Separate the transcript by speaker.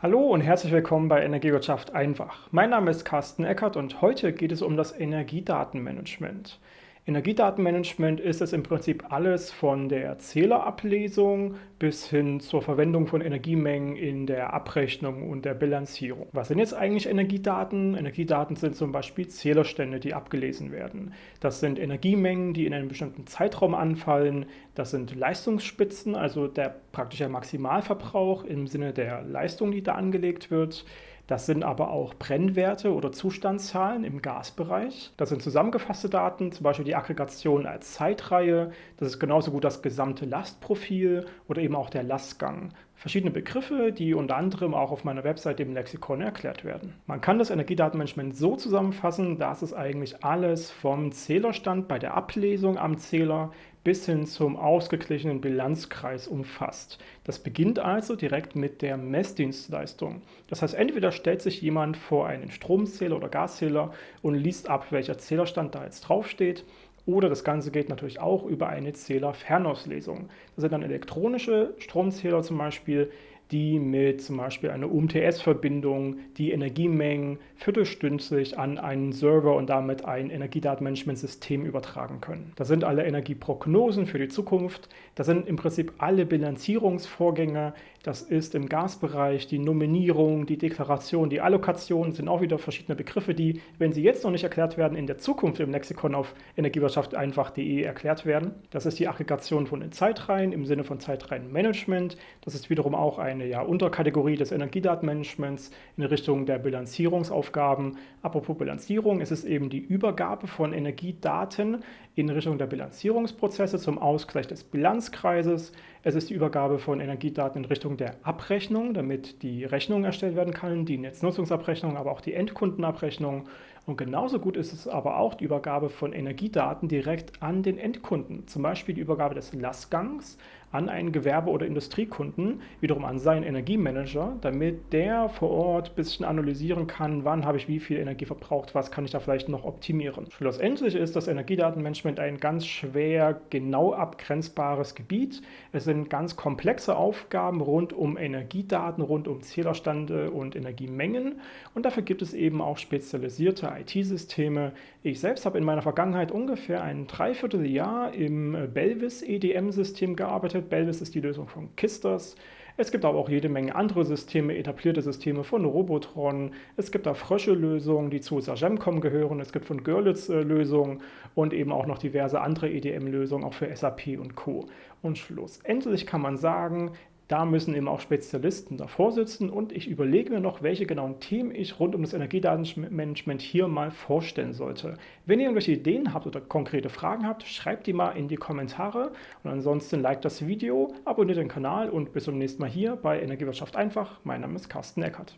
Speaker 1: Hallo und herzlich willkommen bei Energiewirtschaft einfach. Mein Name ist Carsten Eckert und heute geht es um das Energiedatenmanagement. Energiedatenmanagement ist es im Prinzip alles von der Zählerablesung bis hin zur Verwendung von Energiemengen in der Abrechnung und der Bilanzierung. Was sind jetzt eigentlich Energiedaten? Energiedaten sind zum Beispiel Zählerstände, die abgelesen werden. Das sind Energiemengen, die in einem bestimmten Zeitraum anfallen. Das sind Leistungsspitzen, also der praktische Maximalverbrauch im Sinne der Leistung, die da angelegt wird. Das sind aber auch Brennwerte oder Zustandszahlen im Gasbereich. Das sind zusammengefasste Daten, zum Beispiel die Aggregation als Zeitreihe. Das ist genauso gut das gesamte Lastprofil oder eben auch der Lastgang. Verschiedene Begriffe, die unter anderem auch auf meiner Website im Lexikon erklärt werden. Man kann das Energiedatenmanagement so zusammenfassen, dass es eigentlich alles vom Zählerstand bei der Ablesung am Zähler bis hin zum ausgeglichenen Bilanzkreis umfasst. Das beginnt also direkt mit der Messdienstleistung. Das heißt, entweder stellt sich jemand vor einen Stromzähler oder Gaszähler und liest ab, welcher Zählerstand da jetzt draufsteht, oder das Ganze geht natürlich auch über eine Zählerfernauslesung. Das sind dann elektronische Stromzähler zum Beispiel, die mit zum Beispiel einer UMTS-Verbindung die Energiemengen viertelstündlich an einen Server und damit ein Energiedatenmanagementsystem übertragen können. Das sind alle Energieprognosen für die Zukunft. Das sind im Prinzip alle Bilanzierungsvorgänge. Das ist im Gasbereich die Nominierung, die Deklaration, die Allokation sind auch wieder verschiedene Begriffe, die, wenn sie jetzt noch nicht erklärt werden, in der Zukunft im Lexikon auf Energiewirtschaft einfach.de erklärt werden. Das ist die Aggregation von den Zeitreihen im Sinne von Zeitreihenmanagement. Das ist wiederum auch ein eine ja, Unterkategorie des Energiedatenmanagements in Richtung der Bilanzierungsaufgaben. Apropos Bilanzierung, es ist eben die Übergabe von Energiedaten in Richtung der Bilanzierungsprozesse zum Ausgleich des Bilanzkreises. Es ist die Übergabe von Energiedaten in Richtung der Abrechnung, damit die Rechnung erstellt werden kann, die Netznutzungsabrechnung, aber auch die Endkundenabrechnung. Und genauso gut ist es aber auch die Übergabe von Energiedaten direkt an den Endkunden, zum Beispiel die Übergabe des Lastgangs an einen Gewerbe- oder Industriekunden, wiederum an seinen Energiemanager, damit der vor Ort ein bisschen analysieren kann, wann habe ich wie viel Energie verbraucht, was kann ich da vielleicht noch optimieren. Schlussendlich ist das Energiedatenmanagement ein ganz schwer genau abgrenzbares Gebiet. Es sind ganz komplexe Aufgaben rund um Energiedaten, rund um Zählerstände und Energiemengen und dafür gibt es eben auch spezialisierte IT-Systeme. Ich selbst habe in meiner Vergangenheit ungefähr ein Dreivierteljahr im Belvis EDM-System gearbeitet. Belvis ist die Lösung von Kisters. Es gibt aber auch jede Menge andere Systeme, etablierte Systeme von Robotron. Es gibt da Frösche-Lösungen, die zu Sagemcom gehören. Es gibt von Görlitz äh, Lösungen und eben auch noch diverse andere EDM-Lösungen, auch für SAP und Co. Und schlussendlich kann man sagen, da müssen eben auch Spezialisten davor sitzen und ich überlege mir noch, welche genauen Themen ich rund um das Energiedatenmanagement hier mal vorstellen sollte. Wenn ihr irgendwelche Ideen habt oder konkrete Fragen habt, schreibt die mal in die Kommentare und ansonsten liked das Video, abonniert den Kanal und bis zum nächsten Mal hier bei Energiewirtschaft einfach. Mein Name ist Carsten Eckert.